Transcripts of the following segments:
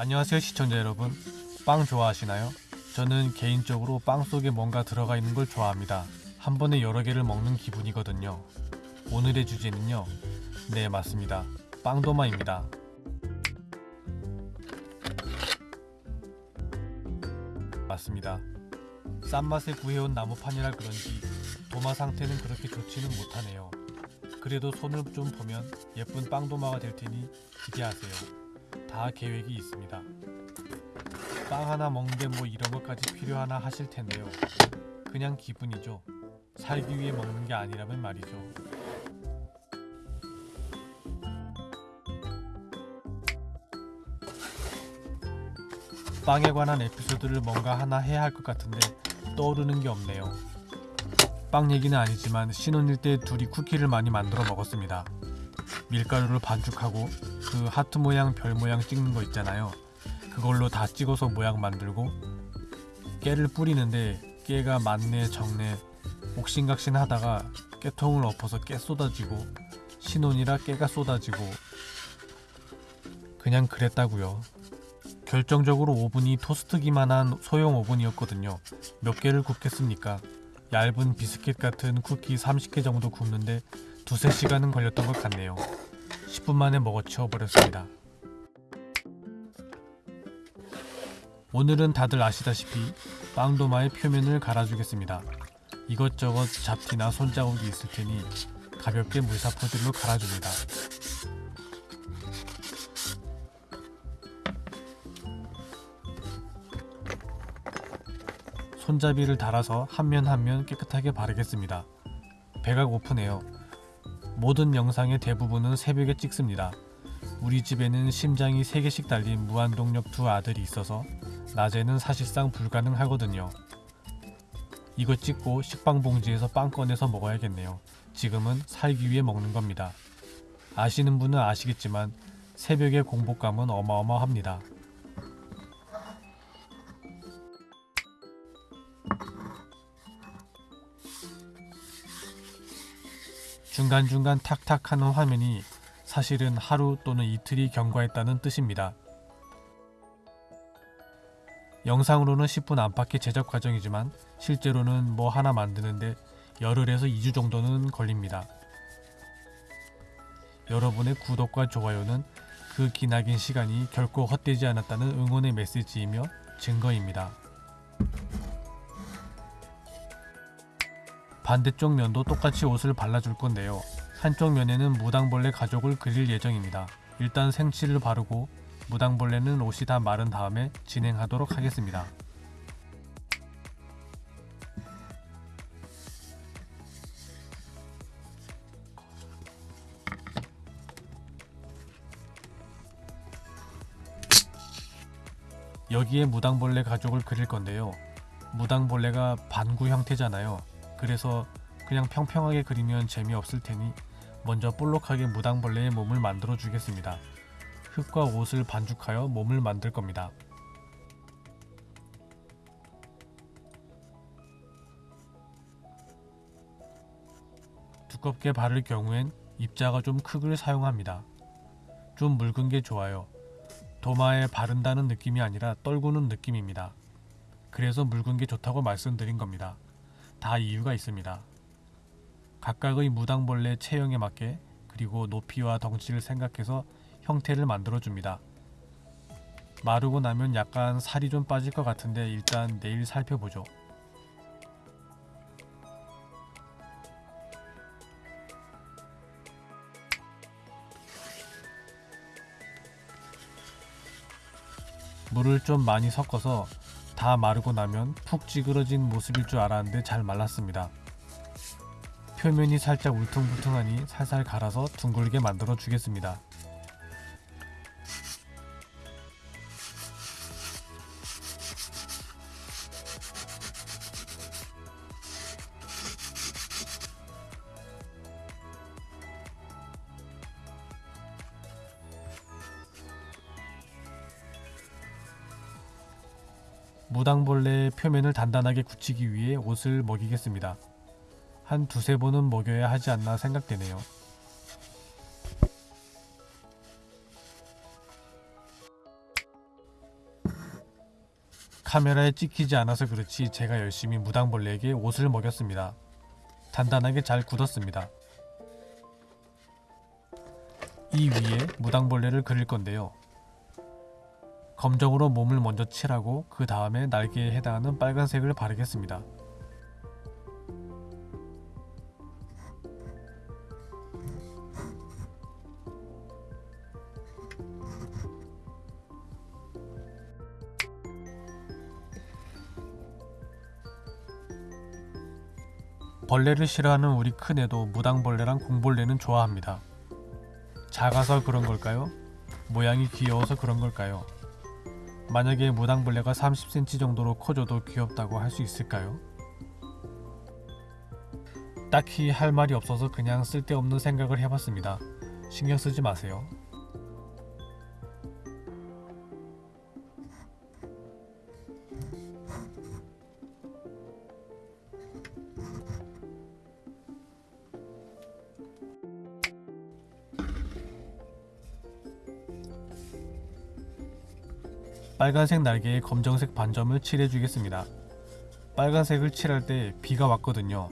안녕하세요 시청자 여러분. 빵 좋아하시나요? 저는 개인적으로 빵 속에 뭔가 들어가 있는 걸 좋아합니다. 한 번에 여러 개를 먹는 기분이거든요. 오늘의 주제는요. 네 맞습니다. 빵도마입니다. 맞습니다. 싼 맛에 구해온 나무판이라 그런지 도마 상태는 그렇게 좋지는 못하네요. 그래도 손을 좀 보면 예쁜 빵도마가 될 테니 기대하세요 다 계획이 있습니다. 빵 하나 먹는데 뭐 이런 것까지 필요하나 하실 텐데요. 그냥 기분이죠. 살기 위해 먹는 게 아니라면 말이죠. 빵에 관한 에피소드를 뭔가 하나 해야 할 것 같은데 떠오르는 게 없네요. 빵 얘기는 아니지만 신혼일 때 둘이 쿠키를 많이 만들어 먹었습니다. 밀가루를 반죽하고 그 하트 모양 별 모양 찍는 거 있잖아요. 그걸로 다 찍어서 모양 만들고 깨를 뿌리는데 깨가 많네 적네 옥신각신 하다가 깨통을 엎어서 깨 쏟아지고 신혼이라 깨가 쏟아지고 그냥 그랬다고요. 결정적으로 오븐이 토스트기만한 소형 오븐이었거든요. 몇 개를 굽겠습니까? 얇은 비스킷 같은 쿠키 30개 정도 굽는데 두세 시간은 걸렸던 것 같네요 10분 만에 먹어 치워 버렸습니다. 오늘은 다들 아시다시피 빵도마의 표면을 갈아주겠습니다. 이것저것 잡티나 손자국이 있을 테니 가볍게 물사포질로 갈아줍니다. 손잡이를 달아서 한 면 한 면 깨끗하게 바르겠습니다. 배가 고프네요. 모든 영상의 대부분은 새벽에 찍습니다. 우리 집에는 심장이 3개씩 달린 무한동력 두 아들이 있어서 낮에는 사실상 불가능하거든요. 이거 찍고 식빵봉지에서 빵 꺼내서 먹어야겠네요. 지금은 살기 위해 먹는 겁니다. 아시는 분은 아시겠지만 새벽의 공복감은 어마어마합니다. 중간중간 탁탁 하는 화면이 사실은 하루 또는 이틀이 경과했다는 뜻입니다. 영상으로는 10분 안팎의 제작 과정이지만 실제로는 뭐 하나 만드는데 열흘에서 2주 정도는 걸립니다. 여러분의 구독과 좋아요는 그 기나긴 시간이 결코 헛되지 않았다는 응원의 메시지이며 증거입니다. 반대쪽 면도 똑같이 옷을 발라줄 건데요. 한쪽 면에는 무당벌레 가족을 그릴 예정입니다. 일단 생칠을 바르고 무당벌레는 옷이 다 마른 다음에 진행하도록 하겠습니다. 여기에 무당벌레 가족을 그릴 건데요. 무당벌레가 반구 형태잖아요. 그래서 그냥 평평하게 그리면 재미없을 테니 먼저 볼록하게 무당벌레의 몸을 만들어 주겠습니다. 흙과 옷을 반죽하여 몸을 만들 겁니다. 두껍게 바를 경우엔 입자가 좀 크기를 사용합니다. 좀 묽은 게 좋아요. 도마에 바른다는 느낌이 아니라 떨구는 느낌입니다. 그래서 묽은 게 좋다고 말씀드린 겁니다. 다 이유가 있습니다. 각각의 무당벌레 체형에 맞게 그리고 높이와 덩치를 생각해서 형태를 만들어 줍니다. 마르고 나면 약간 살이 좀 빠질 것 같은데 일단 내일 살펴보죠. 물을 좀 많이 섞어서 다 마르고 나면 푹 찌그러진 모습일 줄 알았는데 잘 말랐습니다. 표면이 살짝 울퉁불퉁하니 살살 갈아서 둥글게 만들어 주겠습니다. 무당벌레의 표면을 단단하게 굳히기 위해 옷을 먹이겠습니다. 한 두세 번은 먹여야 하지 않나 생각되네요. 카메라에 찍히지 않아서 그렇지 제가 열심히 무당벌레에게 옷을 먹였습니다. 단단하게 잘 굳었습니다. 이 위에 무당벌레를 그릴 건데요. 검정으로 몸을 먼저 칠하고 그 다음에 날개에 해당하는 빨간색을 바르겠습니다. 벌레를 싫어하는 우리 큰애도 무당벌레랑 공벌레는 좋아합니다. 작아서 그런 걸까요? 모양이 귀여워서 그런 걸까요? 만약에 무당벌레가 30cm 정도로 커져도 귀엽다고 할 수 있을까요? 딱히 할 말이 없어서 그냥 쓸데없는 생각을 해봤습니다. 신경 쓰지 마세요. 빨간색 날개에 검정색 반점을 칠해주겠습니다. 빨간색을 칠할 때 비가 왔거든요.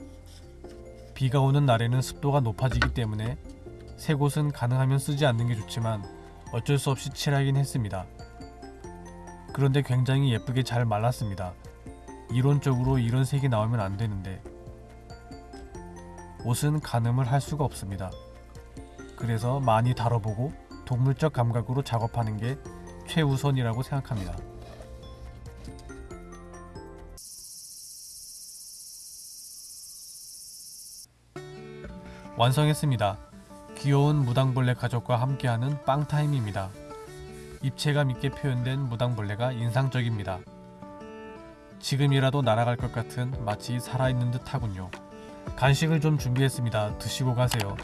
비가 오는 날에는 습도가 높아지기 때문에 새 곳은 가능하면 쓰지 않는 게 좋지만 어쩔 수 없이 칠하긴 했습니다. 그런데 굉장히 예쁘게 잘 말랐습니다. 이론적으로 이런 색이 나오면 안 되는데 옷은 가늠을 할 수가 없습니다. 그래서 많이 다뤄보고 동물적 감각으로 작업하는 게 최우선이라고 생각합니다. 완성했습니다. 귀여운 무당벌레 가족과 함께하는 빵타임입니다. 입체감 있게 표현된 무당벌레가 인상적입니다. 지금이라도 날아갈 것 같은 마치 살아있는 듯 하군요. 간식을 좀 준비했습니다. 드시고 가세요.